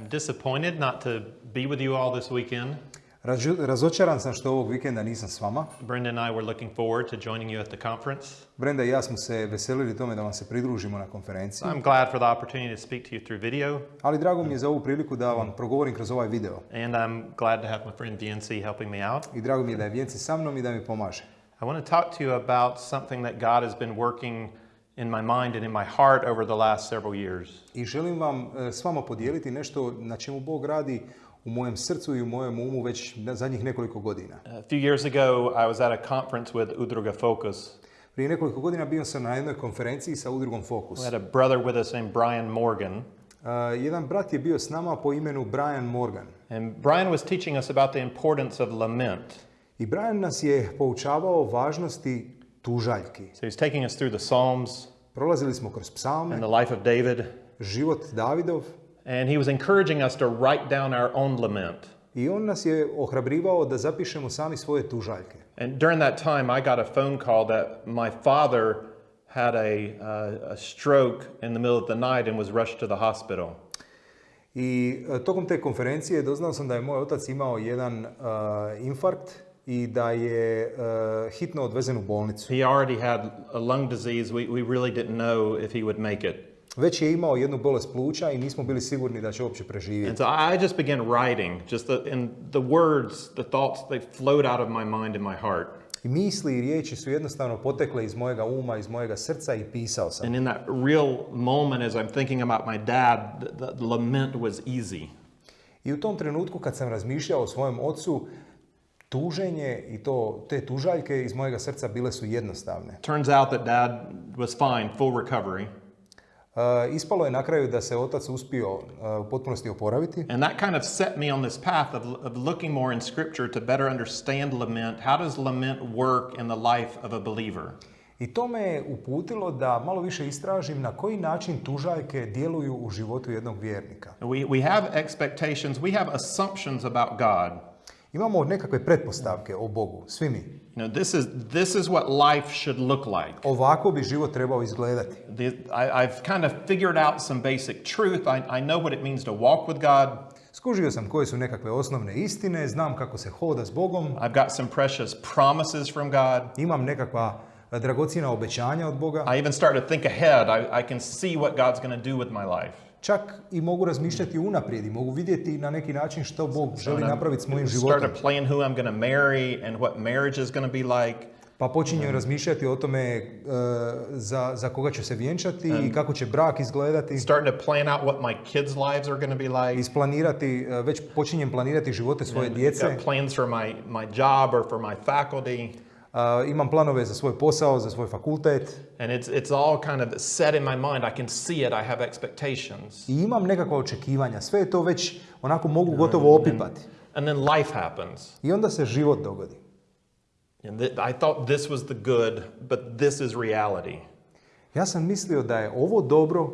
I'm disappointed not to be with you all this weekend. Ražu- Razočaran sam što ovog vikenda nisam s vama. Brenda and I were looking forward to joining you at the conference. Brenda i ja smo se veselili tome da vam se pridružimo na konferenciji, I'm glad for the opportunity to speak to you through video, ali drago mi je za ovu priliku da vam progovorim kroz ovaj video. and I'm glad to have my friend VNC helping me out. I drago mi je da je Vjenci sa mnom i da mi pomaže. I want to talk to you about something that God has been working in my mind and in my heart over the last several years. I želim vam e, s vama podijeliti nešto na čemu Bog radi u mojem srcu i u mojem umu već zadnjih nekoliko godina. A few years ago, I was at a conference with Udruga Focus. Prije nekoliko godina bio sam na jednoj konferenciji sa udrugom Focus. We had a brother with us named Brian Morgan, E, jedan brat je bio s nama po imenu Brian Morgan. and Brian was teaching us about the importance of lament. I Brian nas je poučavao važnosti tužaljki. So he's taking us through the Psalms Prolazili smo kroz psalme, and the life of David, život Davidov and he was encouraging us to write down our own lament. i on nas je ohrabrivao da zapišemo sami svoje tužaljke. And during that time, I got a phone call that my father had a, uh, a stroke in the middle of the night and was rushed to the hospital. I e, tokom te konferencije doznao sam da je moj otac imao jedan e, infarkt i da je e, hitno odvezen u bolnicu. He already had a lung disease. We, we really didn't know if he would make it. Već je imao jednu bolest pluća i nismo bili sigurni da će uopće preživjeti. And so I just began writing, just the, and the words, the thoughts, they flowed out of my mind and my heart. I misli i riječi su jednostavno potekle iz mojega uma, iz mojega srca i pisao sam. And in that real moment, as I'm thinking about my dad, the, the lament was easy. I u tom trenutku kad sam razmišljao o svojem ocu, tuženje i to, te tužaljke iz mojega srca bile su jednostavne. Turns out that dad was fine, full recovery. Uh, ispalo je na kraju da se otac uspio uh, u potpunosti oporaviti And that kind of set me on this path of, of looking more in Scripture to better understand lament. How does lament work in the life of a believer? i to me je uputilo da malo više istražim na koji način tužaljke djeluju u životu jednog vjernika. We, we have expectations, we have assumptions about God. Imamo nekakve pretpostavke o Bogu, svi mi. You know, this is, this is what life should look like. Ovako bi život trebao izgledati. The, I, I've kind of figured out some basic truth. I, I know what it means to walk with God. Skužio sam koje su nekakve osnovne istine, znam kako se hoda s Bogom, I've got some precious promises from God. imam nekakva e, dragocjena obećanja od Boga. I even start to think ahead. I, I can see what God's going to do with my life. Čak i mogu razmišljati unaprijed i mogu vidjeti na neki način što Bog želi napraviti s mojim start životom. to plan who I'm going to marry and what marriage is going to be like. Pa počinjem razmišljati o tome e, za, za koga ću se vjenčati i kako će brak izgledati. Starting to plan out what my kids' lives are going to be like. Isplanirati, e, već počinjem planirati živote svoje djece. Plans for my, my job or for my faculty. A, imam planove za svoj posao, za svoj fakultet. And it's, it's all kind of set in my mind. I can see it. I have expectations. I imam nekakva očekivanja. Sve je to već onako mogu gotovo opipati. And then life happens. I onda se život dogodi. And th- I thought this was the good, but this is reality. Ja sam mislio da je ovo dobro,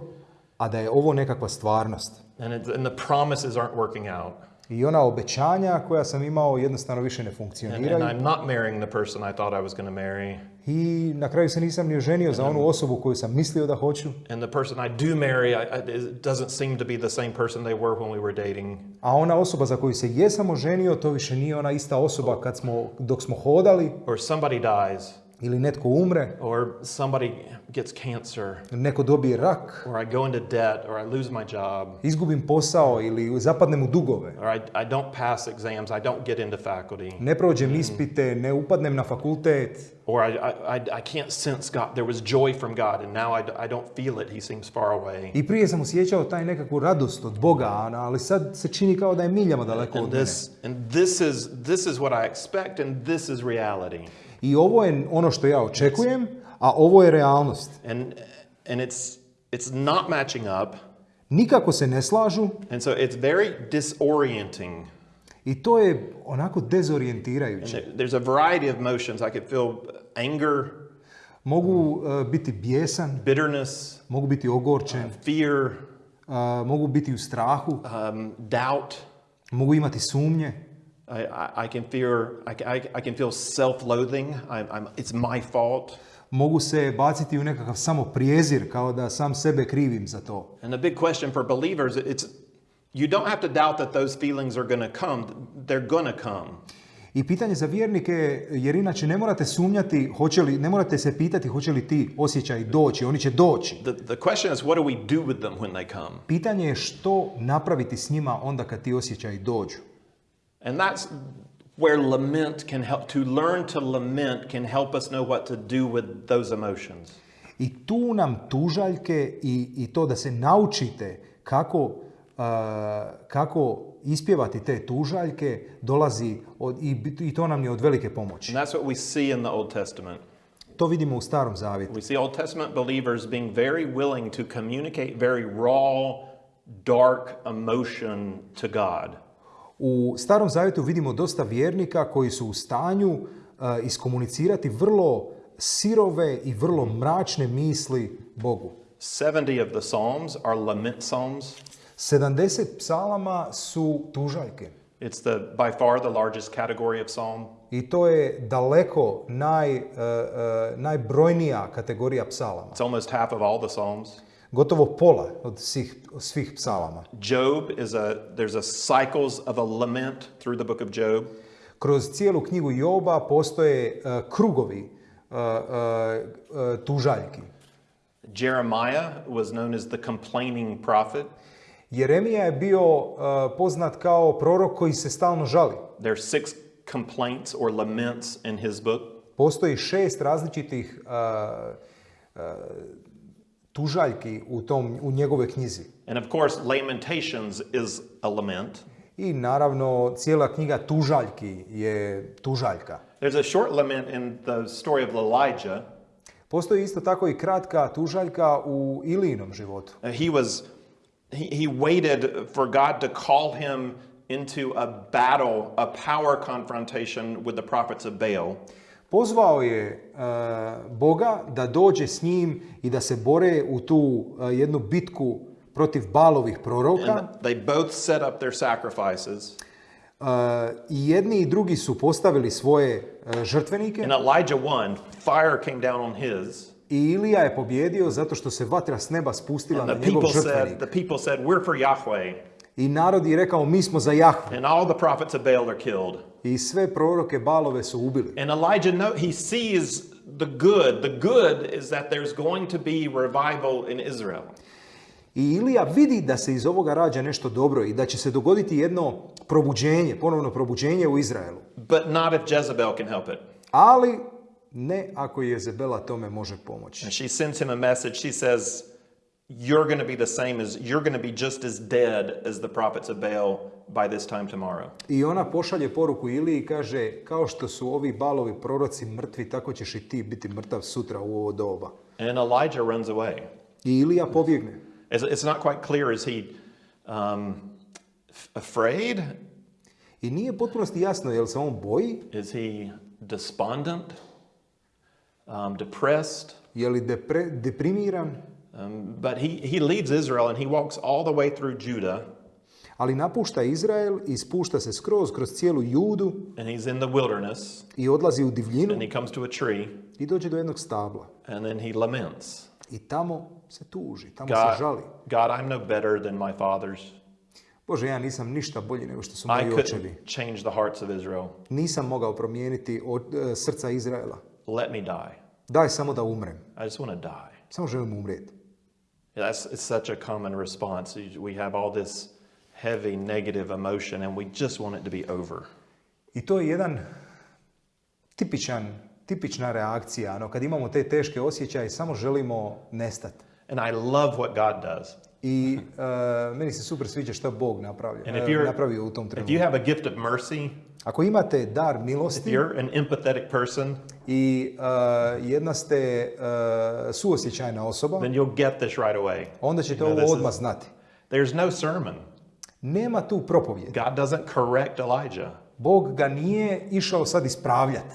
a da je ovo nekakva stvarnost. And, and the promises aren't working out. I ona obećanja koja sam imao jednostavno više ne And, funkcioniraju. and I'm not marrying the person I thought I was going to marry. I na kraju se nisam ni oženio za onu osobu koju sam mislio da hoću. And the person I do marry, I, I, it doesn't seem to be the same person they were when we were dating. A ona osoba za koju se jesam oženio, to više nije ona ista osoba kad smo, dok smo hodali Or somebody dies, ili netko umre, or somebody gets cancer, neko dobije rak, or I go into debt, or I lose my job, izgubim posao ili zapadnem u dugove. or I, I don't pass exams, I don't get into faculty, Ne prođem ispite, ne upadnem na fakultet, or I, I, I, I can't sense God. There was joy from God, and now I, I don't feel it. He seems far away. I prije sam osjećao taj nekakvu radost od Boga, ali sad se čini kao da je miljama daleko And od mene. this, and this is, this is what I expect, and this is reality. I ovo je ono što ja očekujem, a ovo je realnost. And, and it's, it's not matching up, Nikako se ne slažu and so it's very disorienting. i to je onako And dezorijentirajuće. there- there's a variety of emotions. I could feel anger, Mogu e, biti bijesan, bitterness, mogu biti ogorčen, fear, a, mogu biti u strahu, um, doubt. mogu imati sumnje, I, I, I can fear. I, I, I can feel self-loathing. I'm, I'm, it's my fault. mogu se baciti u nekakav samo prijezir kao da sam sebe krivim za to. And the big question for believers, it's You don't have to doubt that those feelings are going to come. They're going to come. I pitanje za vjernike, je, jer inače ne morate sumnjati, hoće li, ne morate se pitati hoće li ti osjećaji doći, oni će doći. The, the question is, what do we do with them when they come? Pitanje je što napraviti s njima onda kad ti osjećaji dođu. And that's where lament can help. To learn to lament can help us know what to do with those emotions. I tu nam tužaljke i, i to da se naučite kako, a, kako ispjevati te tužaljke dolazi od, i, i to nam je od velike pomoći. And that's what we see in the Old Testament. To vidimo u starom zavjetu. We see Old Testament believers being very willing to communicate very raw, dark emotion to God. U starom zavjetu vidimo dosta vjernika koji su u stanju a, iskomunicirati vrlo sirove i vrlo mračne misli Bogu. 70 of the Psalms are lament psalms. 70 psalama su tužaljke. It's the by far the largest category of psalm. I to je daleko naj, uh, uh, najbrojnija kategorija psalama. It's almost half of all the psalms. Gotovo pola od svih, svih psalama. Job is a there's a cycles of a lament through the book of Job. Kroz cijelu knjigu Joba postoje uh, krugovi uh, uh, tužaljki. Jeremiah was known as the complaining prophet. Jeremija je bio uh, poznat kao prorok koji se stalno žali. There's six complaints or laments in his book. Postoji šest različitih uh, uh, tužaljki u, tom, u njegove knjizi. And of course, Lamentations is a lament. I naravno cijela knjiga tužaljki je tužaljka. There's a short lament in the story of Elijah. Postoji isto tako i kratka tužaljka u Ilijinom životu. Uh, He was he, he waited for God to call him into a battle, a power confrontation with the prophets of Baal. Pozvao je uh, Boga da dođe s njim i da se bore u tu uh, jednu bitku protiv balovih proroka. They both set up their sacrifices. Uh, I jedni i drugi su postavili svoje uh, žrtvenike And Elijah won. Fire came down on his. i Ilija je pobjedio zato što se vatra s neba spustila And na njegov žrtvenik. said, the people said, We're for Yahweh. I narod je rekao mi smo za Jahvu. And all the prophets of Baal are killed. I sve proroke balove su ubili. And Elijah know he sees the good. The good is that there's going to be revival in Israel. I Ilija vidi da se iz ovoga rađa nešto dobro i da će se dogoditi jedno probuđenje, ponovno probuđenje u Izraelu. But not if Jezebel can help it. Ali ne ako Jezebela tome može pomoći. And she sends him a message. She says, You're going to be the same as, you're going to be just as dead as the prophets of Baal by this time tomorrow. I ona pošalje poruku Iliji i kaže kao što su ovi balovi proroci mrtvi, tako ćeš i ti biti mrtav sutra u ovo doba. And Elijah runs away. I Ilija pobjegne. It's, it's not quite clear. Is he um, afraid? I nije potpunosti jasno je li se on boji, Is he despondent? Um, depressed? je li depre, deprimiran, Um, but he, he leads Israel and he walks all the way through Judah ali napušta Izrael i spušta se skroz kroz cijelu Judu and he's in the wilderness i odlazi u divljinu and he comes to a tree i dođe do jednog stabla. and then he laments. I tamo se tuži, tamo se God, žali. God, I'm no better than my fathers. Bože, ja nisam ništa bolji nego što su moji očevi. change the hearts of Israel. Nisam mogao promijeniti od, e, srca Izraela. Let me die. Daj samo da umrem. I just want to die. Samo želim umrijeti. That's it's such a common response. We have all this heavy negative emotion and we just want it to be over. I to je jedan tipičan, tipična reakcija. Ano, kad imamo te teške osjećaje, samo želimo nestati. And I love what God does. I e, meni se super sviđa što Bog napravio, And if e, you're napravio u tom if trenutku. you have a gift of mercy, Ako imate dar if milosti you're an empathetic person, i e, jedna ste e, suosjećajna osoba, then you'll get this right away. onda ćete You know, ovo odmah is- znati. There's no sermon. Nema tu propovjed. God doesn't correct Elijah. Bog ga nije išao sad ispravljati,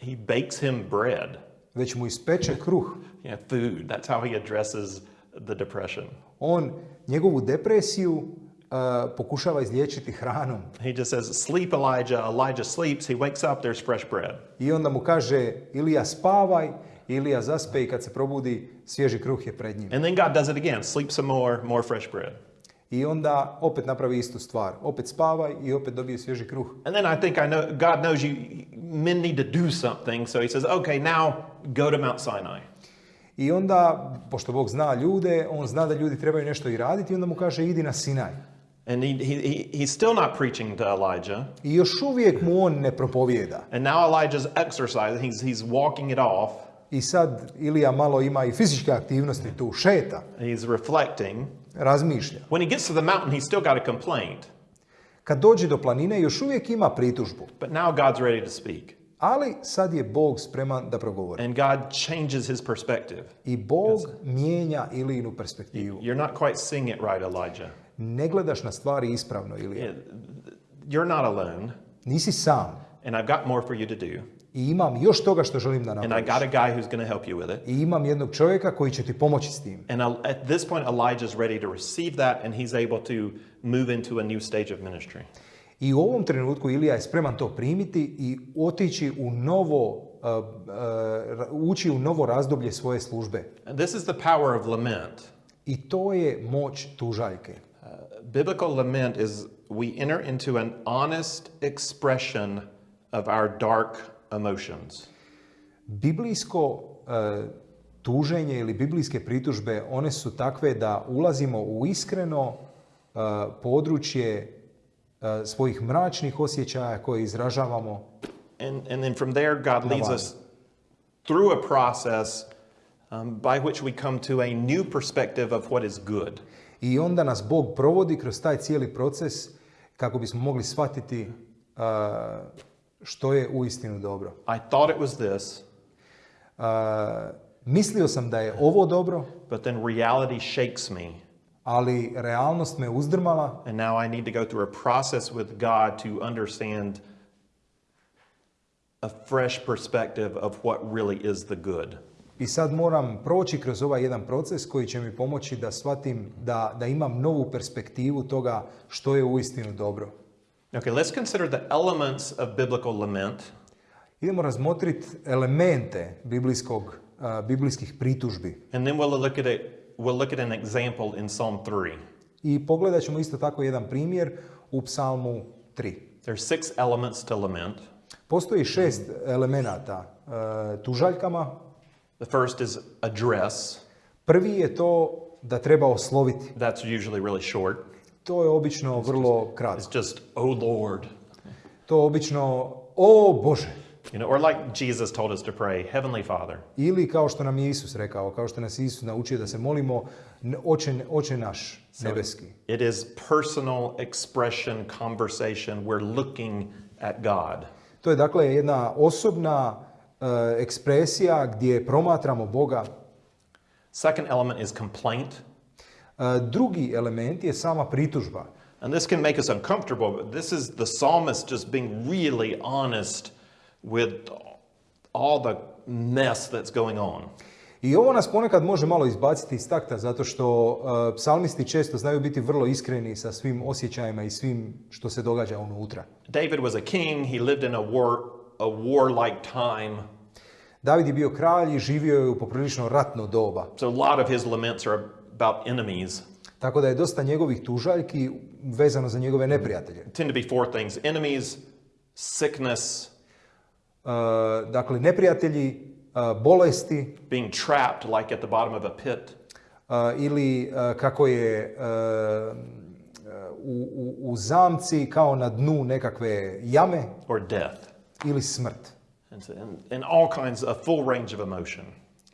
He bakes him bread. već mu ispeče kruh. Yeah, food. That's how he addresses the depression. On njegovu depresiju e, pokušava izliječiti hranom. He just says, Sleep, Elijah. Elijah sleeps. He wakes up, there's fresh bread. I onda mu kaže Ilija spavaj, Ilija zaspe i kad se probudi svježi kruh je pred njim. And then God does it again. Sleep some more, more fresh bread. I onda opet napravi istu stvar. Opet spavaj i opet dobije svježi kruh. And then I think I know God knows you men need to do something, so he says, "Okay, now go to Mount Sinai." I onda, pošto Bog zna ljude, on zna da ljudi trebaju nešto i raditi i onda mu kaže idi na Sinaj. And he, he, he, he's still not preaching to Elijah. I još uvijek mu on ne propovijeda. And now Elijah's exercising, he's, he's walking it off, I sad Ilija malo ima i fizičke aktivnosti tu, šeta, he's reflecting. razmišlja. When he gets to the mountain, he's still got a complaint, Kad dođe do planine još uvijek ima pritužbu, but now God's ready to speak. Ali sad je Bog spreman da progovori. And God changes his perspective. I Bog mijenja Ilijinu perspektivu. You're not quite seeing it right, Elijah. Ne gledaš na stvari ispravno, Ilija. You're not alone, Nisi sam. and I've got more for you to do. I imam još toga što želim da And I napraviš. got a guy who's going to help you with it. I imam jednog čovjeka koji će ti pomoći s tim. And at this point, Elijah's ready to receive that, and he's able to move into a new stage of ministry. I u ovom trenutku Ilija je spreman to primiti i otići u novo, uh, uh, ući u novo razdoblje svoje službe. And this is the power of lament. I to je moć tužaljke. Uh, biblical lament is we enter into an honest expression of our dark emotions. Biblijsko uh, tuženje ili biblijske pritužbe, one su takve da ulazimo u iskreno uh, područje svojih mračnih osjećaja koje izražavamo And, and then from there, God leads us through a process um, by which we come to a new perspective of what is good. I onda nas Bog provodi kroz taj cijeli proces kako bismo mogli shvatiti uh, što je uistinu dobro. I thought it was this, Uh, mislio sam da je ovo dobro, but then reality shakes me. Ali realnost me uzdrmala And now I need to go through a process with God to understand a fresh perspective of what really is the good. i sad moram proći kroz ovaj jedan proces koji će mi pomoći da shvatim da, da imam novu perspektivu toga što je uistinu dobro. Okay, let's consider the elements of biblical lament. Idemo razmotriti elemente biblijskog, uh, biblijskih pritužbi. And then we'll look at it, we'll look at an example in Psalm 3. I pogledat ćemo isto tako jedan primjer u psalmu 3. There's six elements to lament. Postoji šest elemenata uh, tužaljkama. The first is address. Prvi je to da treba osloviti. That's usually really short. To je obično vrlo kratko. It's just, oh Lord. To obično, o Bože. You know, or like Jesus told us to pray, Heavenly Father. Ili kao što nam je Isus rekao, kao što nas Isus naučio da se molimo, "N- oče, oče naš nebeski. It is personal expression, conversation. We're looking at God. To je dakle jedna osobna e, ekspresija gdje promatramo Boga. Second element is complaint. E, drugi element je sama pritužba. And this can make us uncomfortable, but this is the psalmist just being really honest with all the mess that's going on. I ovo nas ponekad može malo izbaciti iz takta zato što e, psalmisti često znaju biti vrlo iskreni sa svim osjećajima i svim što se događa unutra. David was a king, he lived in a war a warlike time. David je bio kralj i živio je u poprilično ratno doba. So a lot of his laments are about enemies. Tako da je dosta njegovih tužaljki vezano za njegove neprijatelje. Tend to be four things: enemies, sickness, E, dakle, neprijatelji, e, bolesti being trapped like at the bottom of a pit, e, ili e, kako je e, u, u, u zamci kao na dnu nekakve jame or death. ili smrt. And, and, and all kinds, a full range of emotion.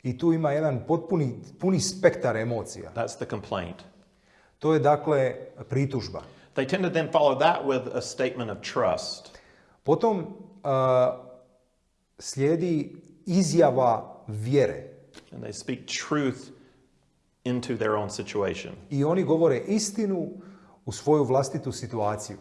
I tu ima jedan potpuni puni spektar emocija. That's the complaint. To je dakle pritužba. They tend to then follow that with a statement of trust. Potom a, slijedi izjava vjere. And they speak truth into their own situation. I oni govore istinu u svoju vlastitu situaciju.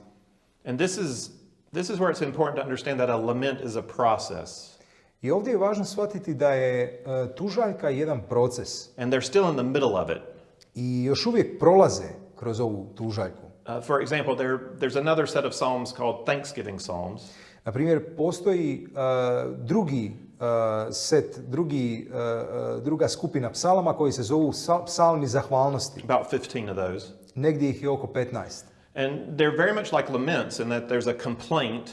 And this is, this is where it's important to understand that a lament is a process. I ovdje je važno shvatiti da je e, tužaljka jedan proces And they're still in the middle of it. i još uvijek prolaze kroz ovu tužaljku. Uh, for example, there, there's another set of psalms called Thanksgiving Psalms. Na primjer, postoji e, drugi set, drugi, uh, druga skupina psalama koji se zovu sa- psalmi zahvalnosti. About 15 of those. Negdje ih je oko 15. And they're very much like laments in that there's a complaint,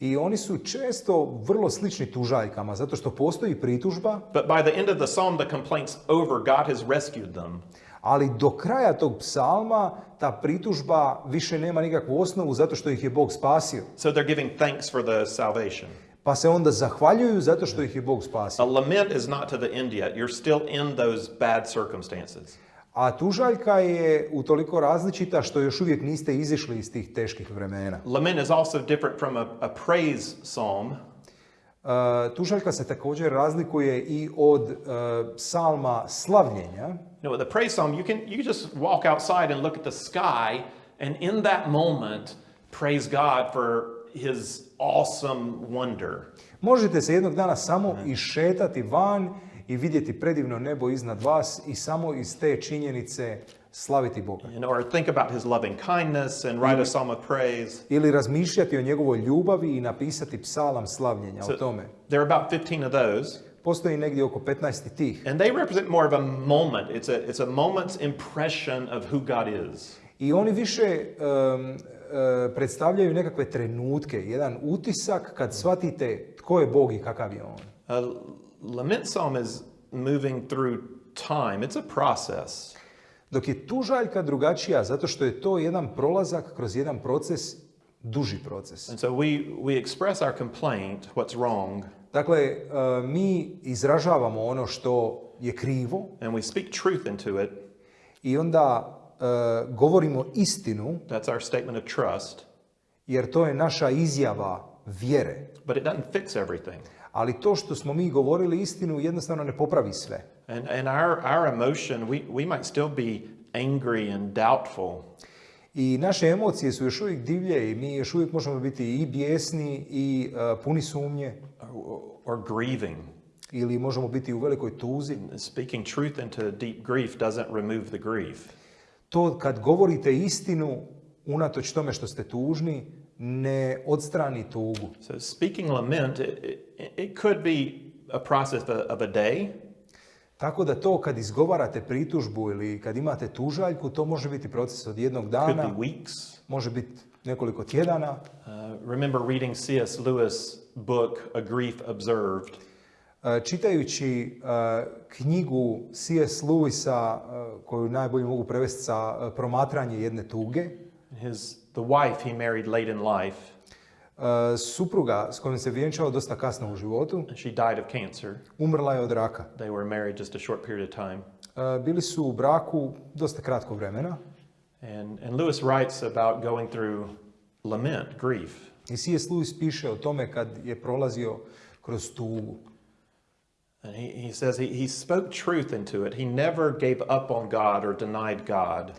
I oni su često vrlo slični tužaljkama, zato što postoji pritužba, but by the end of the psalm, the complaint's over. God has rescued them. Ali do kraja tog psalma ta pritužba više nema nikakvu osnovu zato što ih je Bog spasio. So they're giving thanks for the salvation. Pa se onda zahvaljuju zato što ih je Bog A spasio. lament is not to the end yet. You're still in those bad circumstances. A tužaljka je utoliko različita što još uvijek niste izišli iz tih teških vremena. Lament is also different from a, a praise psalm. Tužaljka se također razlikuje i od uh, psalma slavljenja. You know, a praise psalm, you can you just walk outside and look at the sky, and in that moment, praise God for His awesome wonder. Možete se jednog dana samo išetati van i vidjeti predivno nebo iznad vas i samo iz te činjenice slaviti Boga. Know, or think about His loving kindness and write a psalm of praise. Ili razmišljati o njegovoj ljubavi i napisati psalam slavljenja o tome. There are about 15 of those, Postoji negdje oko 15 tih. and they represent more of a moment. It's a it's a moment's impression of who God is. I oni više um, predstavljaju nekakve trenutke, jedan utisak kad shvatite tko je Bog i kakav je On. Lament psalm is moving through time. It's a process. Dok je tužaljka drugačija zato što je to jedan prolazak kroz jedan proces, duži proces. And so we, we express our complaint, what's wrong, Dakle, uh, mi izražavamo ono što je krivo and we speak truth into it. i onda uh, govorimo istinu That's our statement of trust. jer to je naša izjava vjere. But it doesn't fix everything. Ali to što smo mi govorili istinu jednostavno ne popravi sve. And, and our, our emotion, we, we might still be angry and doubtful. I naše emocije su još uvijek divlje i mi još uvijek možemo biti i bijesni i uh, puni sumnje or, or grieving. ili možemo biti u velikoj tuzi. Speaking truth into deep grief doesn't remove the grief. To kad govorite istinu, unatoč tome što ste tužni, ne odstrani tugu. So speaking lament, it, it, could be a process of a, of a day. Tako da to kad izgovarate pritužbu ili kad imate tužaljku, to može biti proces od jednog Could be dana, weeks. može biti nekoliko tjedana. Uh, remember reading C.S. Lewis' book, A Grief Observed. E, Čitajući e, knjigu C.S. Lewisa, e, koju najbolje mogu prevesti sa e, promatranje jedne tuge, His, the wife he married late in life, e, supruga s kojom se vjenčao dosta kasno u životu, she died of cancer. umrla je od raka. They were married just a short period of time. E, Bili su u braku dosta kratko vremena And, and Lewis writes about going through lament, grief. i C.S. Lewis piše o tome kad je prolazio kroz tugu. And he, he says he, he spoke truth into it. He never gave up on God or denied God.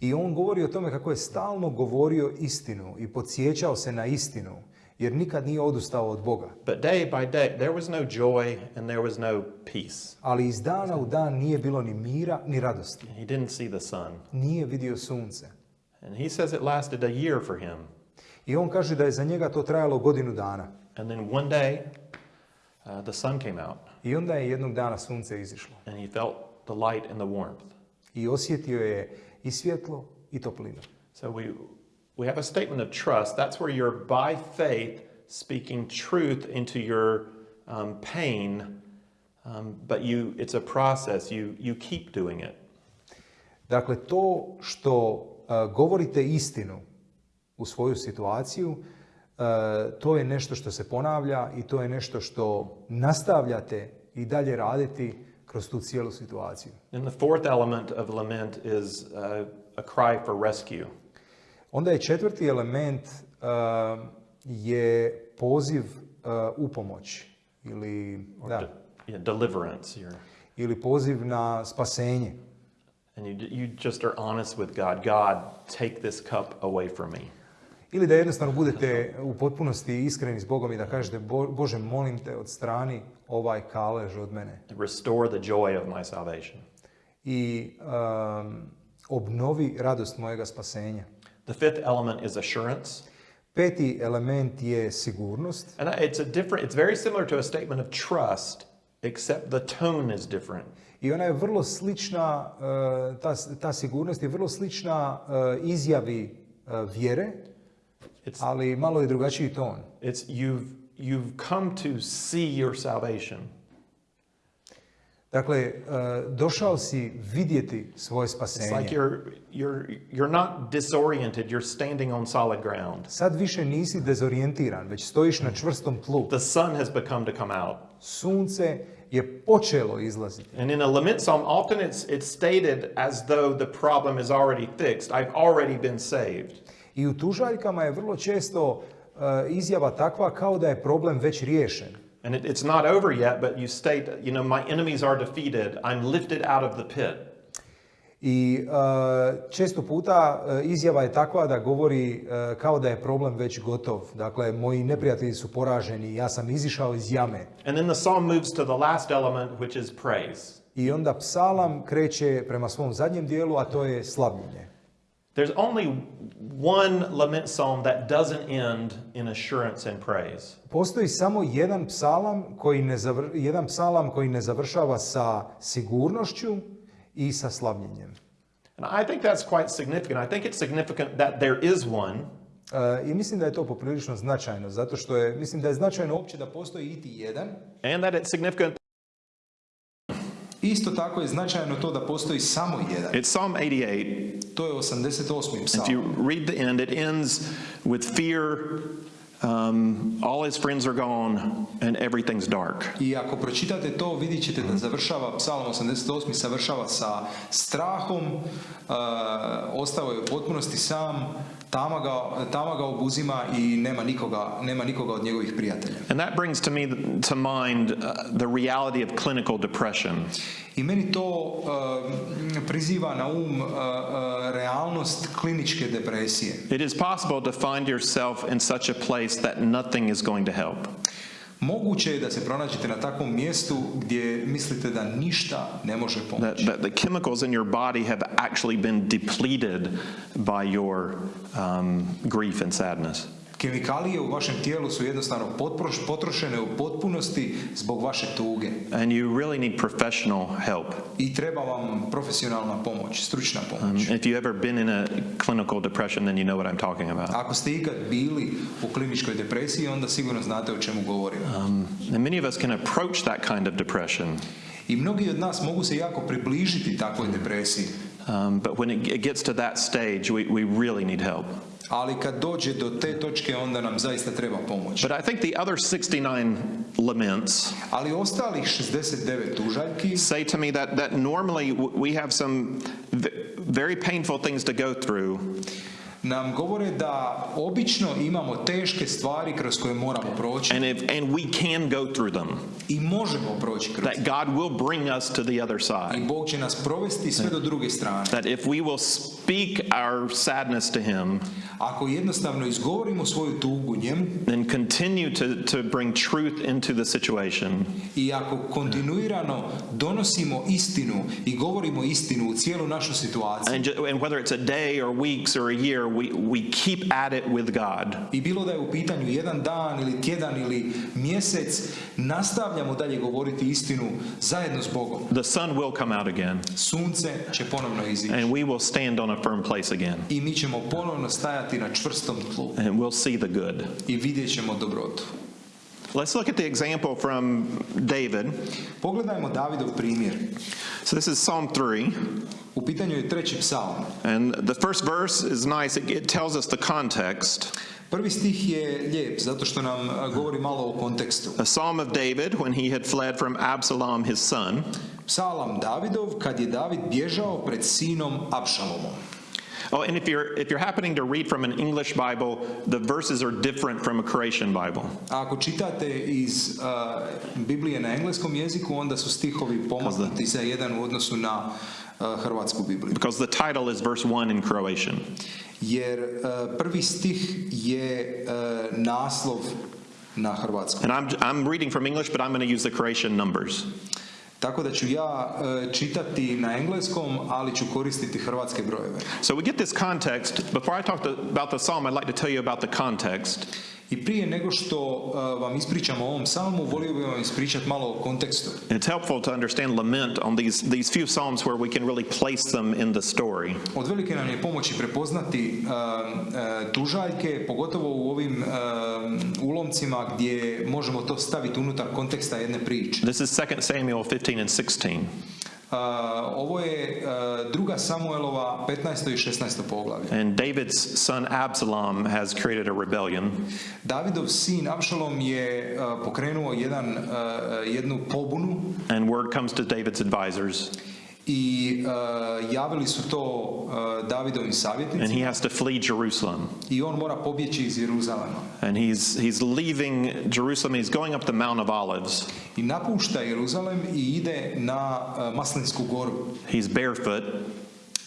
I on govori o tome kako je stalno govorio istinu i podsjećao se na istinu, jer nikad nije odustao od Boga. But day by day, there was no joy and there was no peace. Ali iz dana u dan nije bilo ni mira, ni radosti. He didn't see the sun. Nije vidio sunce. And he says it lasted a year for him. I on kaže da je za njega to trajalo godinu dana. And then one day, uh, the sun came out I onda je jednog dana sunce izišlo. and he felt the light and the warmth. I osjetio je i svjetlo i toplinu. So we, we have a statement of trust. That's where you're by faith speaking truth into your um, pain, um, but you, it's a process. You, you keep doing it. Dakle, to što uh, govorite istinu u svoju situaciju, uh, to je nešto što se ponavlja i to je nešto što nastavljate i dalje raditi kroz tu cijelu situaciju. And the fourth element of lament is uh, a cry for rescue. Onda je četvrti element uh, je poziv uh, u pomoć ili, or da, de- yeah, deliverance. You're, ili poziv na spasenje. and you, you just are honest with God. God, take this cup away from me. Ili da jednostavno budete u potpunosti iskreni s Bogom i da kažete "Bo- Bože molim te od strani ovaj kalež od mene Restore the joy of my salvation. i um, obnovi radost mojega spasenja. The fifth element is assurance. Peti element je sigurnost. And it's a different, it's very similar to a statement of trust, except the tone is different. I ona je vrlo slična, e, ta, ta sigurnost je vrlo slična e, izjavi e, vjere, It's, ali malo je drugačiji ton. it's you've, you've come to see your salvation. Dakle, e, došao si vidjeti svoje It's like spasenje. you're, you're, you're not disoriented, you're standing on solid ground. Sad više nisi dezorijentiran, već stojiš na čvrstom tlu. The sun has become to come out. Sunce je počelo izlaziti. And in a lament psalm, often it's, it's stated as though the problem is already fixed. I've already been saved. I u tužaljkama je vrlo često e, izjava takva kao da je problem već riješen. And it, it's not over yet, but you state, you know, my enemies are defeated. I'm lifted out of the pit. I e, često puta e, izjava je takva da govori e, kao da je problem već gotov. Dakle, moji neprijatelji su poraženi, ja sam izišao iz jame. And then the psalm moves to the last element, which is praise. I onda psalam kreće prema svom zadnjem dijelu, a to je slavljenje. There's only one lament psalm that doesn't end in assurance and praise. Postoji samo jedan psalam koji ne, zavr- jedan psalam koji ne završava sa sigurnošću i sa slavljenjem. And I think that's quite significant. I think it's significant that there is one, E, I mislim da je to poprilično značajno, zato što je, mislim da je značajno uopće da postoji iti jedan. and that it's significant. Isto tako je značajno to da postoji samo jedan. It's Psalm 88. To je 88. If psalam. you read the end, it ends with fear. Um, all his friends are gone and everything's dark. I ako pročitate to, vidjet ćete da završava, psalam 88. završava sa strahom, e, ostao je u potpunosti sam, tama ga, tama ga obuzima i nema nikoga, nema nikoga od njegovih prijatelja. And that brings to me to mind uh, the reality of clinical depression. I meni to e, priziva na um e, e, realnost kliničke depresije. It is possible to find yourself in such a place that nothing is going to help. Moguće je da se pronađete na takvom mjestu gdje mislite da ništa ne može That, pomoći. that the chemicals in your body have actually been depleted by your um, grief and sadness. Kemikalije u vašem tijelu su jednostavno potrošene u potpunosti zbog vaše tuge. And you really need professional help. I treba vam profesionalna pomoć, stručna Um, pomoć. if you've ever been in a clinical depression, then you know what I'm talking about. Ako ste ikad bili u kliničkoj depresiji, onda sigurno znate o čemu govorim. Um, and many of us can approach that kind of depression, I mnogi od nas mogu se jako približiti takvoj depresiji. um, but when it, it gets to that stage, we, we really need help. Ali kad dođe do te točke, onda nam zaista treba pomoć. But I think the other 69 laments Ali ostalih 69 tužaljki say to me that, that normally we have some very painful things to go through, nam govore da obično imamo teške stvari kroz koje moramo proći and, if, and we can go through them. i možemo proći kroz That God will bring us to the other I side. Bog će nas provesti sve do druge strane. That if we will speak our sadness to Him Ako jednostavno izgovorimo svoju tugu njemu and continue to, to bring truth into the situation, i ako kontinuirano donosimo istinu i govorimo istinu u cijelu našu situaciju and, and whether it's a day or weeks or a year, we, we keep at it with God. i bilo da je u pitanju jedan dan ili tjedan ili mjesec, nastavljamo dalje govoriti istinu zajedno s Bogom. The sun will come out again, Sunce će ponovno izići and we will stand on a firm place again, i mi ćemo ponovno stajati na čvrstom tlu and we'll see the good. i vidjet ćemo dobrotu. Let's look at the example from David. Pogledajmo Davidov primjer. So this is Psalm 3, U pitanju je treći psalm. and the first verse is nice. It, it tells us the context. Prvi stih je lijep zato što nam a, govori malo o kontekstu. A psalm of David when he had fled from Absalom, his son. Psalam Davidov kad je David bježao pred sinom Apšalomom. Oh, and if you're if you're happening to read from an English Bible, the verses are different from a Croatian Bible. A ako čitate iz a, Biblije na engleskom jeziku, onda su stihovi pomaknuti za jedan u odnosu na a, hrvatsku Bibliju. Because the title is verse 1 in Croatian. Jer a, prvi stih je naslov na hrvatskom. And I'm, I'm reading from English, but I'm going to use the Croatian numbers. Tako da ću ja e, čitati na engleskom, ali ću koristiti hrvatske brojeve. So we get this context. Before I talk to, about the psalm, I'd like to tell you about the context. I prije nego što e, vam ispričam o ovom psalmu, volio bih vam ispričati malo o kontekstu. It's helpful to understand lament on these, these few psalms where we can really place them in the story. Od velike nam je pomoći prepoznati e, e, tužaljke, pogotovo u ovim ulomcima gdje možemo to staviti unutar konteksta jedne priče. This is 2 Samuel 15 and 16. Uh, ovo je uh, druga Samuelova 15. i 16. poglavlje. And David's son Absalom has created a rebellion. Davidov sin Abšalom je uh, pokrenuo jedan, jednu pobunu And word comes to David's advisors, i uh, javili su to uh, Davidovim and he has to flee Jerusalem. i on mora pobjeći iz Jeruzalema. And he's, he's leaving Jerusalem, he's going up the Mount of Olives. I napušta Jeruzalem i ide na uh, goru. He's barefoot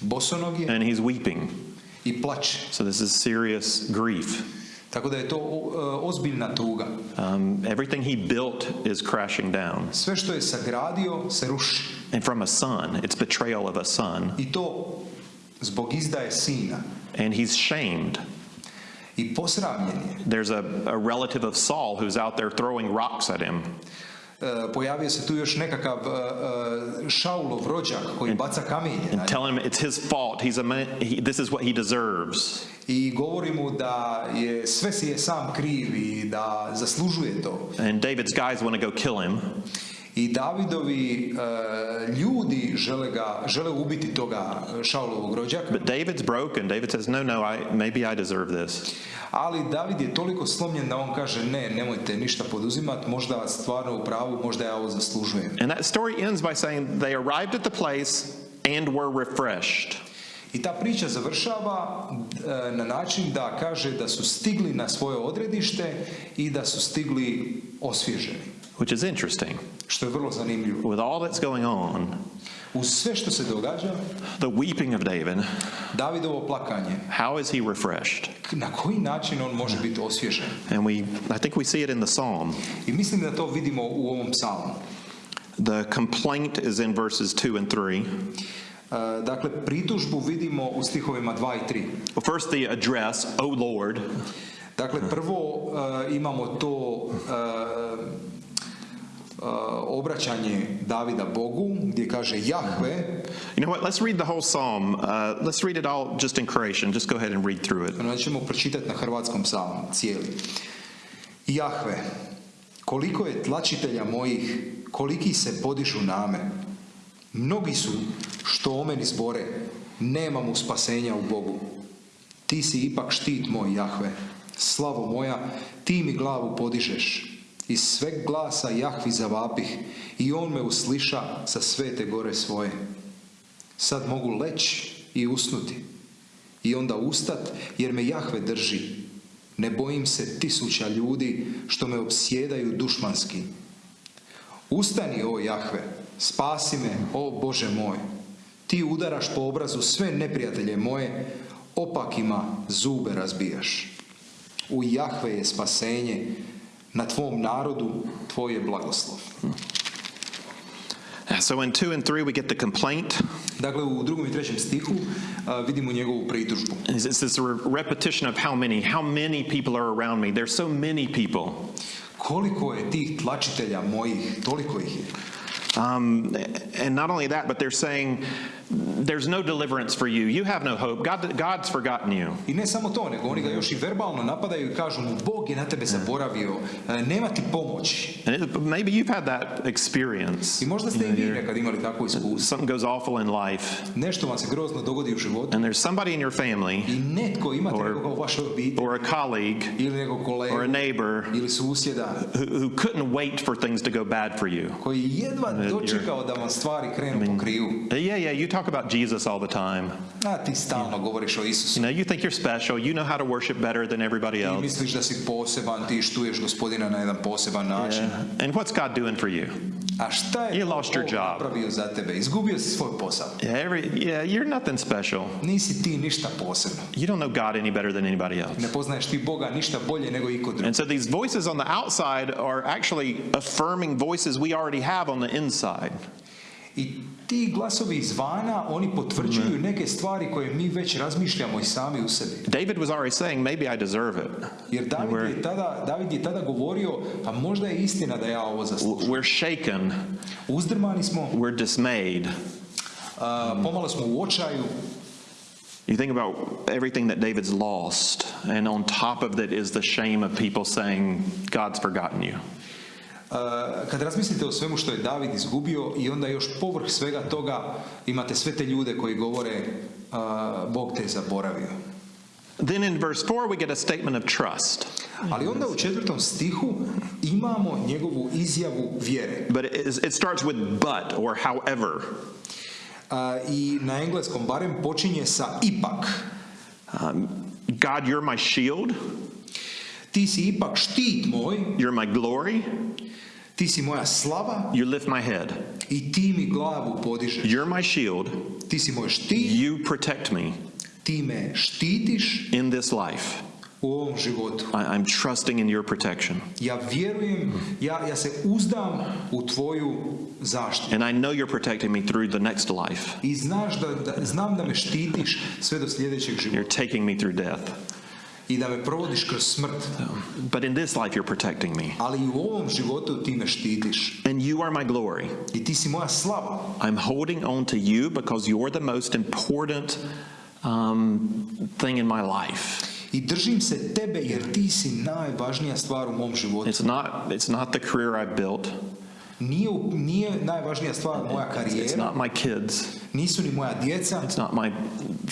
Bosonog je and he's weeping. i plače. So this is serious grief. Tako da je to ozbiljna tuga. Um, everything he built is crashing down. Sve što je sagradio se ruši. And from a son, it's betrayal of a son. I to zbog izdaje sina. And he's shamed. I posramljen je. There's a, a relative of Saul who's out there throwing rocks at him. E, pojavio se tu još nekakav e, e, Šaulov rođak koji baca kamenje and tell him it's his fault. He's a man, he, this is what he deserves. i govori mu da je sve si je sam kriv i da zaslužuje to. And David's guys want to go kill him. I Davidovi e, ljudi žele ga žele ubiti toga Šaulovog rođaka, But David's broken. David says, No, no, I, maybe I deserve this. ali David je toliko slomljen da on kaže ne, nemojte ništa poduzimati, možda stvarno u pravu, možda ja ovo zaslužujem. And that story ends by saying they arrived at the place and were refreshed. I ta priča završava e, na način da kaže da su stigli na svoje odredište i da su stigli osvježeni, Which is interesting. Što je vrlo zanimljivo. With all that's going on, Uz sve što se događa, the weeping of David, Davidovo plakanje, how is he refreshed? na koji način on može biti osvježen? And we, I think we see it in the psalm. I mislim da to vidimo u ovom psalmu. The complaint is in verses 2 and 3. E, Dakle, pritužbu vidimo u stihovima 2 i 3. Well, first, the address, O Lord. Dakle, prvo e, imamo to e, obraćanje Davida Bogu, gdje kaže Jahve, You know what? Let's read the whole psalm. Uh, let's read it all just in Croatian. Just go ahead and read through it. Onda ćemo pročitati na hrvatskom psalmu, cijeli. Jahve, koliko je tlačitelja mojih, koliki se podižu name. Mnogi su što o meni zbore, nemam u spasenja u Bogu. Ti si ipak štit moj, Jahve. Slavo moja, ti mi glavu podižeš. Iz sveg glasa Jahvi zavapih i on me usliša sa svete gore svoje. Sad mogu leći i usnuti i onda ustat jer me Jahve drži. Ne bojim se tisuća ljudi što me obsjedaju dušmanski. Ustani, o Jahve, spasi me, o Bože moj. Ti udaraš po obrazu sve neprijatelje moje, opakima zube razbijaš. U Jahve je spasenje, na tvom narodu tvoj je blagoslov. So in 2 and 3, we get the complaint. Dakle, u drugom i trećem stihu a, vidimo njegovu pritužbu. It's it's this repetition of how many, how many people are around me. There's so many people. Koliko je tih tlačitelja mojih, toliko ih je. Um, and not only that, but they're saying, there's no deliverance for you. You have no hope. God, God's forgotten you. I ne samo to, nego oni ga još i verbalno napadaju i kažu mu Bog je na tebe zaboravio, e, nema ti pomoći. And it, maybe you've had that experience. I možda ste i vi nekad imali takvo iskustvo. Something goes awful in life, Nešto vam se grozno dogodi u životu and there's somebody in your family i netko imate Or- nekoga u vašoj obitelji or a colleague ili nekog or a kolegu neighbor ili susjeda who, who couldn't wait for things to go bad for you. koji je jedva dočekao da vam stvari krenu po krivu. Yeah, yeah, you talk about Jesus all the time. A ti stalno govoriš o Isusu. You know, you think you're special. You know how to worship better than everybody Ti else. misliš da si poseban, ti štuješ gospodina na jedan poseban način. Yeah. And what's God doing for you? A šta je You lost your job. napravio za tebe? Izgubio si svoj posao. Yeah, every, yeah, you're nothing special. Nisi ti ništa posebno. You don't know God any better than anybody else. Ne poznaješ ti Boga ništa bolje nego iko drugi. And so these voices on the outside are actually affirming voices we already have on the inside. I ti glasovi izvana, oni potvrđuju neke stvari koje mi već razmišljamo i sami u sebi. David was already saying, maybe I deserve it. Jer David je tada, David je tada govorio, a možda je istina da ja ovo zaslužujem. We're shaken, Uzdrmani smo, we're dismayed. a, pomalo smo u očaju. You think about everything that David's lost, and on top of that is the shame of people saying, God's forgotten you. A, Kad razmislite o svemu što je David izgubio i onda još povrh svega toga imate sve te ljude koji govore a, Bog te je zaboravio. Then in verse 4, we get a statement of trust. Ali onda u četvrtom stihu imamo njegovu izjavu vjere. But it, it starts with but or however. A, I na engleskom barem počinje sa ipak. Um, God, you're my shield, Ti si ipak štit moj, you're my glory, ti si moja slava you lift my head. i ti mi glavu podižeš. You're my shield, Ti si moj štit, you protect me ti me štitiš in this life. u ovom životu. I, I'm trusting in your protection. Ja vjerujem, ja, ja se uzdam u tvoju zaštitu. And I know you're protecting me through the next life. I znaš da, da, znam da me štitiš sve do sljedećeg You're života. taking me through death. I da me provodiš kroz smrt. But in this life, you're protecting me. Ali i u ovom životu ti me štitiš. And you are my glory. I ti si moja slava. I'm holding on to you because you're the most important um, thing in my life. I držim se tebe jer ti si najvažnija stvar u mom životu. It's not, it's not the career I've built, Nije, nije najvažnija stvar moja it's not my kids, nisu ni moja djeca, it's not my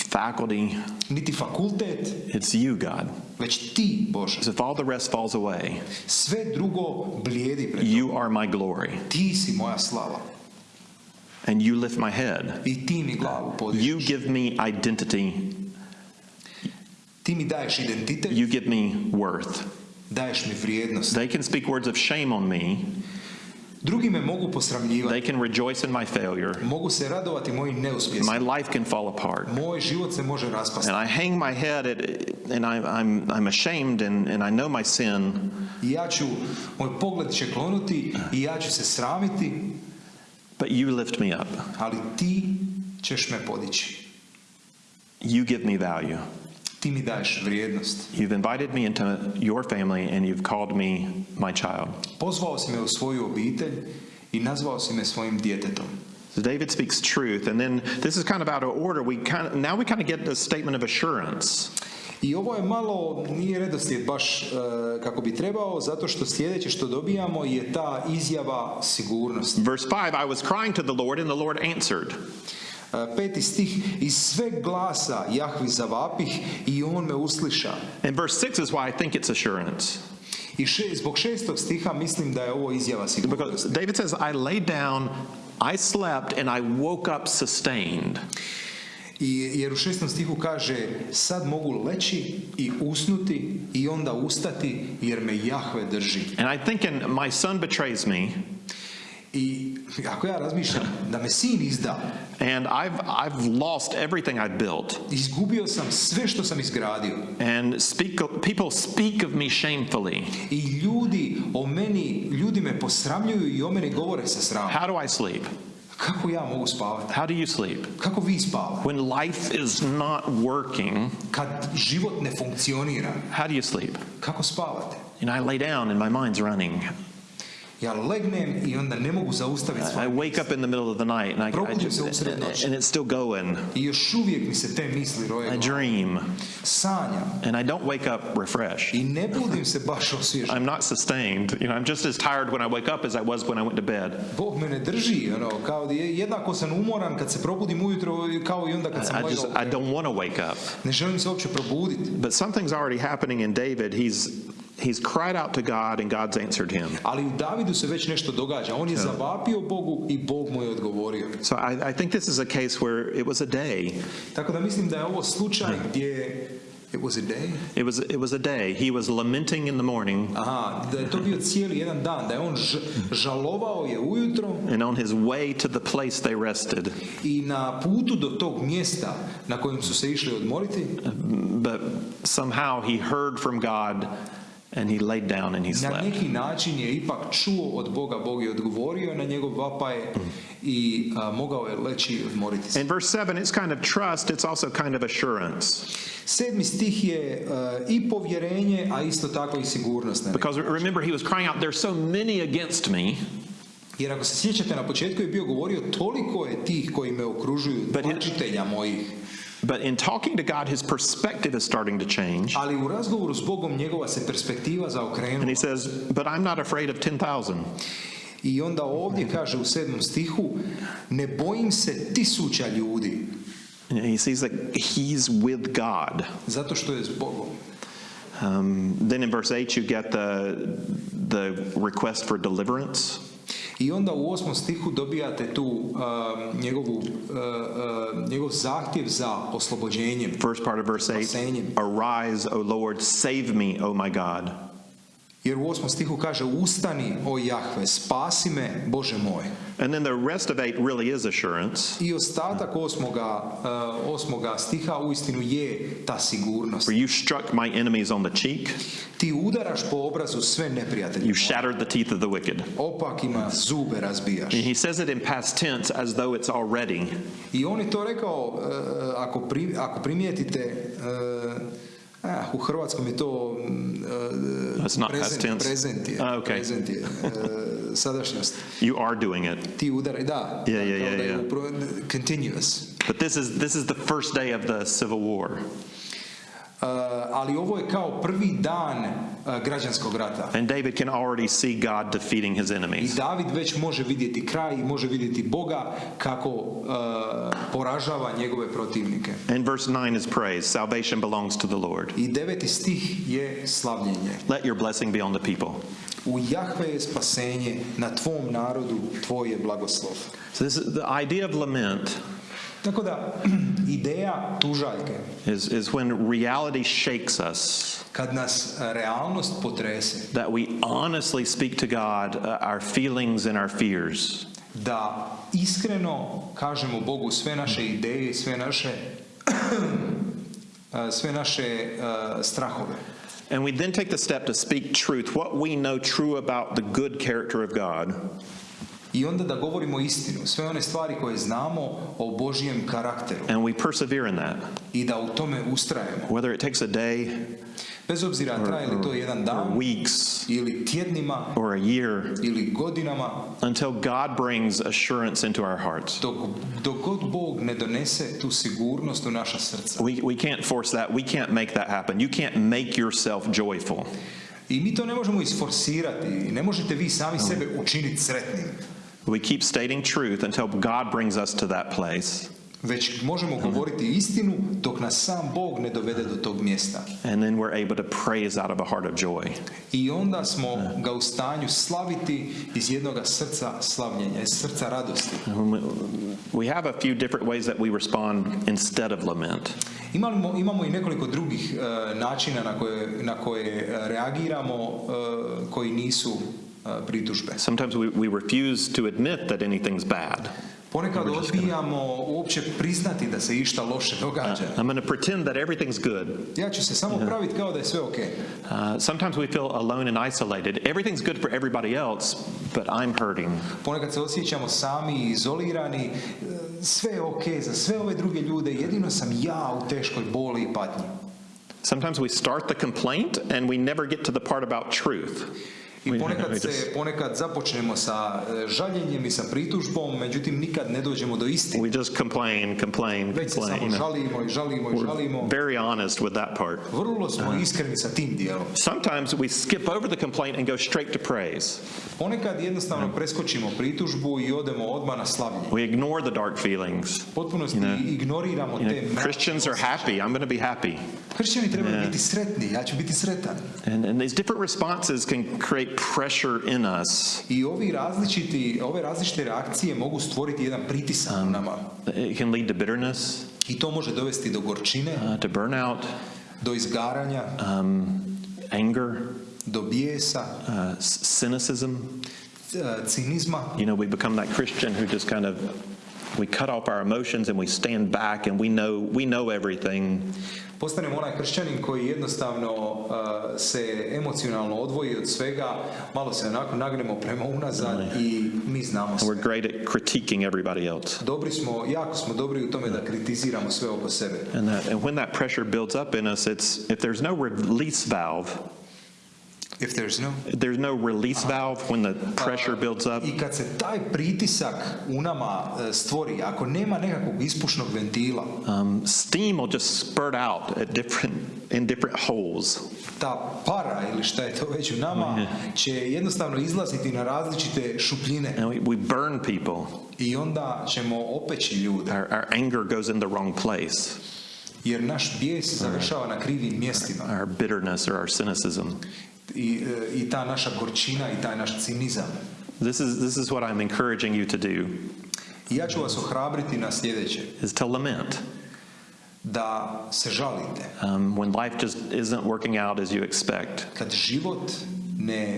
faculty, niti fakultet, it's you, God. već ti, Bože. Because if all the rest falls away, Sve drugo blijedi pred you are my glory, Ti si moja slava and you lift my head. i ti mi glavu podižeš. You give me identity, Ti mi daješ identitet, you give me worth. daješ mi vrijednost. They can speak words of shame on me, Drugi me mogu posramljivati, they can rejoice in my failure, mogu se radovati mojim neuspjesima. my life can fall apart. Moj život se može raspasti. And I hang my head at, and I, I'm, I'm ashamed and, and I know my sin, I ja ću, moj pogled će klonuti i ja ću se sramiti, but you lift me up. ali ti ćeš me podići. You give me value. Ti mi daješ vrijednost. You've invited me into your family and you've called me my child. Pozvao si me u svoju obitelj i nazvao si me svojim djetetom. So David speaks truth, and then this is kind of out of order. We kind of, now we kind of get a statement of assurance. I ovo je malo, nije redoslijed baš e, kako bi trebao, zato što sljedeće što dobijamo je ta izjava sigurnosti. Verse 5 I was crying to the Lord, and the Lord answered. Peti stih, iz sveg glasa Jahvi zavapih i on me usliša. And verse 6 is why I think it's assurance. I še, zbog šestog stiha mislim da je ovo izjava sigurnosti. Because David says, I lay down, I slept, and I woke up sustained. I, jer u šestom stihu kaže, sad mogu leći i usnuti i onda ustati jer me Jahve drži. And I thinking, my son betrays me, I ako ja razmišljam da me sin izda, and I've, I've lost everything I've built. izgubio sam sve što sam izgradio. And speak, people speak of me shamefully. I ljudi o meni, ljudi me posramljuju i o meni govore sa sramom. How do I sleep? Kako ja mogu spavati? How do you sleep? Kako vi spavate? When life is not working, Kad život ne funkcionira, how do you sleep? kako spavate? And I lay down and my mind's running. Ja legnem i onda ne mogu zaustaviti I wake up in the middle of the night and I, I just, and it's still going. I još uvijek mi se te misli roje. I dream Sanjam. and I don't wake up refreshed. I ne budim se baš osvježen. I'm not sustained. You know, I'm just as tired when I wake up as I was when I went to bed. Bog me ne drži, ono, kao jednako sam umoran kad se probudim ujutro kao i onda kad sam I just. I don't want to wake up. Ne želim se uopće probuditi. But something's already happening in David. He's he's cried out to God and God's answered him. Ali u Davidu se već nešto događa. On je zavapio Bogu i Bog mu je odgovorio. So I, I think this is a case where it was a day. Tako da mislim da je ovo slučaj gdje It was a day. It was it was a day. He was lamenting in the morning, Aha, da je to bio cijeli jedan dan, da je on ž- žalovao je ujutro and on his way to the place they rested. i na putu do tog mjesta na kojem su se išli odmoriti, But somehow he heard from God And he laid down and he Na slept. neki način je ipak čuo od Boga, Bog je odgovorio na njegov vapaj i mogao je leći i odmoriti se. In verse 7, it's kind of trust, it's also kind of assurance. Sedmi stih je i povjerenje, a isto tako i sigurnost. na Because remember, he was crying out, There's so many against me. Jer ako se sjećate, na početku je bio govorio toliko je tih koji me okružuju, tlačitelja mojih. But in talking to God, his perspective is starting to change. Ali u razgovoru s Bogom njegova se perspektiva zaokrenula. And he says, But I'm not afraid of 10,000. I onda ovdje kaže u sedmom stihu, ne bojim se tisuća ljudi, And he sees that he's with God. zato što je s Bogom. Um, then in verse 8, you get the, the request for deliverance. I onda u osmom stihu dobijate tu um, njegovu, uh, uh, njegov zahtjev za oslobođenjem. First part of verse 8 Spasenjem. Arise, O Lord, save me, O my God. Jer u osmom stihu kaže, ustani, o Jahve, spasi me, Bože moj. And then the rest of 8 really is assurance. I ostatak osmoga, uh, osmoga stiha uistinu je ta sigurnost. For you struck my enemies on the cheek, Ti udaraš po obrazu sve neprijatelje. you shattered the teeth of the wicked. Opakima zube razbijaš. And he says it in past tense as though it's already. I on je to rekao, uh, ako, pri, ako primijetite, uh, ah, u hrvatskom je to mm, uh, not past tense. prezent je, Ah, okay. prezent je uh, sadašnjost. You are doing it. Ti udaraj, da, Yeah, yeah, yeah, yeah. continuous. But this is this is the first day of the civil war. Uh, ali ovo je kao prvi dan uh, građanskog rata. And David can already see God defeating his I enemies. David već može vidjeti kraj i može vidjeti Boga kako uh, poražava njegove protivnike. And verse 9 is praise. Salvation belongs to the Lord. I deveti stih je slavljenje. Let your blessing be on the people. U Jahve je spasenje, na tvom narodu tvoj je blagoslov. So this is the idea of lament Tako da, ideja tužaljke, is, is when reality shakes us, kad nas realnost potrese, that we honestly speak to God uh, our feelings and our fears. da iskreno kažemo Bogu sve naše ideje, sve naše sve naše uh, strahove. And we then take the step to speak truth, what we know true about the good character of God, I onda da govorimo istinu, sve one stvari koje znamo o Božijem karakteru and we persevere in that. i da u tome ustrajemo. Whether it takes a day, Bez obzira traje li to jedan dan weeks, ili tjednima or a year, ili godinama, until God brings assurance into our hearts. dok, dok god Bog ne donese tu sigurnost u naša srca. We, we can't force that. We can't make that happen. You can't make yourself joyful. I mi to ne možemo isforsirati, ne možete vi sami sebe učiniti sretnim. We keep stating truth until God brings us to that place. Već možemo govoriti istinu dok nas sam Bog ne dovede do tog mjesta. And then we're able to praise out of a heart of joy. I onda smo ga u stanju slaviti iz jednoga srca slavljenja, iz srca radosti. We have a few different ways that we respond instead of lament. Imamo, imamo i nekoliko drugih e, načina na koje, na koje reagiramo e, koji nisu e, pritužbe. Sometimes we, we refuse to admit that anything's bad. Ponekad odbijamo uopće priznati da se išta loše događa. I'm going to pretend that everything's good. Ja ću se samo praviti kao da je sve ok. Uh, sometimes we feel alone and isolated. Everything's good for everybody else, but I'm hurting. Ponekad se osjećamo sami i izolirani, e, sve je ok za sve ove druge ljude, jedino sam ja u teškoj boli i patnji. Sometimes we start the complaint and we never get to the part about truth. I ponekad just- se, ponekad započnemo sa žaljenjem i sa pritužbom, međutim nikad ne dođemo do istine. We just complain, complain, Već se complain. samo žalimo i žalimo i žalimo. very honest with that part. Vrlo smo uh-huh. iskreni sa tim dijelom. Sometimes we skip over the complaint and go straight to praise. Ponekad jednostavno preskočimo pritužbu i odemo odmah na slavljenje. We ignore the dark feelings. Potpunosti You know, ignoriramo You te know, mračne Christians are happy. I'm going to be happy. Kršćani trebaju biti sretni, ja ću biti sretan. And, and these different responses can create pressure in us. I ovi različiti, ove različite reakcije mogu stvoriti jedan pritisak u nama. It can lead to bitterness, I to može dovesti do gorčine, uh, to burnout, do izgaranja, um, anger, do bijesa, uh, cynicism. cinizma. You know, we become that Christian who just kind of we cut off our emotions and we stand back and we know we know everything. Postanemo onaj kršćanin koji jednostavno uh, se emocionalno odvoji od svega, malo se onako nagnemo prema unazad i mi znamo sve. we're great at critiquing everybody else. Dobri smo, jako smo dobri u tome da kritiziramo sve oko sebe. And, that, and when that pressure builds up in us, it's if there's no release valve, If there's no... there's no release valve when the pressure builds up, I kad se taj pritisak u nama e, stvori, ako nema nekakvog ispušnog ventila, um, steam will just spurt out at different in different holes. ta para ili šta je to već u nama će jednostavno izlaziti na različite šupljine And we, we burn people. i onda ćemo opeći ljude Our, our anger goes in the wrong place. jer naš bijes završava na krivim mjestima Our bitterness or our cynicism. I, e, i ta naša gorčina i taj naš cinizam. This is this is what I'm encouraging you to do I ja ću vas ohrabriti na sljedeće, is to lament. da se žalite. Um, when life just isn't working out as you expect, Kad život ne,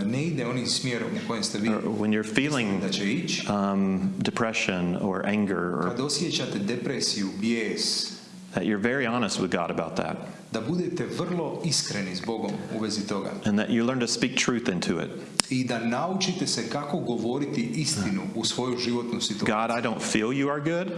e, ne ide onim smjerom u kojem ste vi when you're feeling da će ići, um, depression or anger, or kad osjećate depresiju, bijes, that you're very honest with God about that, da budete vrlo iskreni s Bogom u vezi toga and that you learn to speak truth into it. i da naučite se kako govoriti istinu u svoju životnu situaciju. God, I don't feel you are good,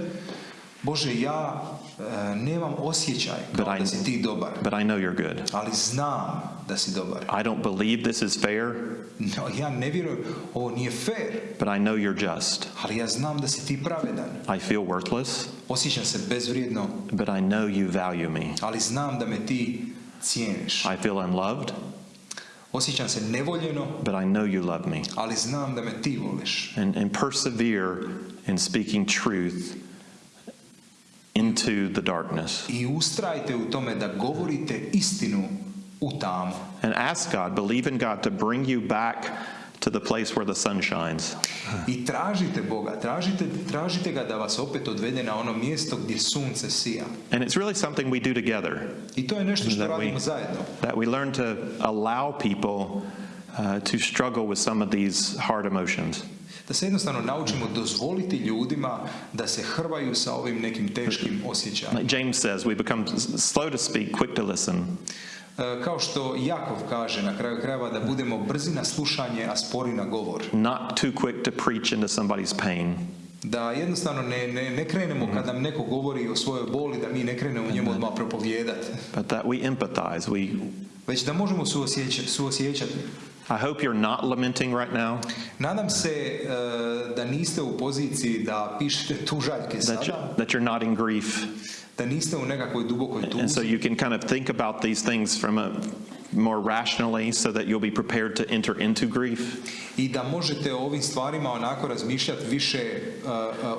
Bože, ja e, nemam osjećaj But I- da si ti dobar, but I know you're good. ali znam da si dobar. I don't believe this is fair, No, ja ne vjerujem, ovo nije fair, but I know you're just. ali ja znam da si ti pravedan. I feel worthless, Osjećam se bezvrijedno, but I know you value me. ali znam da me ti cijeniš. I feel unloved, Osjećam se nevoljeno, but I know you love me. ali znam da me ti voliš. And, and persevere in speaking truth into the darkness. I ustrajte u tome da govorite istinu u tamu. And ask God, believe in God to bring you back to the place where the sun shines. I tražite Boga, tražite, tražite ga da vas opet odvede na ono mjesto gdje sunce sija. And it's really something we do together, I to je nešto što That we- radimo zajedno. that we learn to allow people uh, to struggle with some of these hard emotions. Da se jednostavno naučimo dozvoliti ljudima da se hrvaju sa ovim nekim teškim osjećajima. Like James says, we become slow to speak, quick to listen. E, Kao što Jakov kaže na kraju krajeva da budemo brzi na slušanje, a spori na govor. not too quick to preach into somebody's pain, Da jednostavno ne, ne, ne krenemo kad nam neko govori o svojoj boli, da mi ne krenemo njemu odmah propovijedati. but that we empathize. We, Već da možemo suosjećati. suosjećati. I hope you're not lamenting right now, Nadam se e, da niste u poziciji da pišete tužaljke that, you, sada, that you're not in grief. da niste u nekakvoj dubokoj And so tuzi you can kind of think about these things from a more rationally so that you'll be prepared to enter into grief. i da možete o ovim stvarima onako razmišljati više e,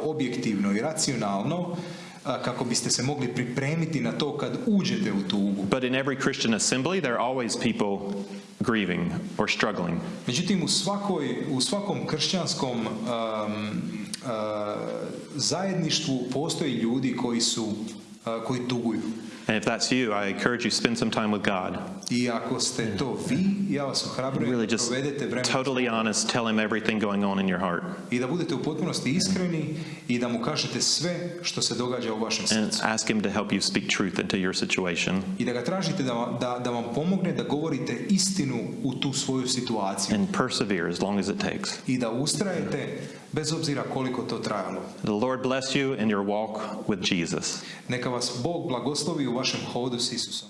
objektivno i racionalno kako biste se mogli pripremiti na to kad uđete u tugu. But in every Christian assembly, there are always people grieving or struggling. Međutim, u, svakoj, u svakom kršćanskom um, uh, zajedništvu postoji ljudi koji su uh, koji tuguju. And if that's you, I encourage you spend some time with God. I ako ste to vi, ja vas ohrabrujem Really just provedete vremena totally honest, tell him everything going on in your heart. i da budete u potpunosti iskreni i da mu kažete sve što se događa u vašem And srcu. ask him to help you speak truth into your situation I da ga tražite da, da, da vam pomogne da govorite istinu u tu svoju situaciju. and persevere as long as it takes. I da ustrajete bez obzira koliko to trajalo. The Lord bless you in your walk with Jesus. Neka vas Bog blagoslovi u vašem hodu s Isusom.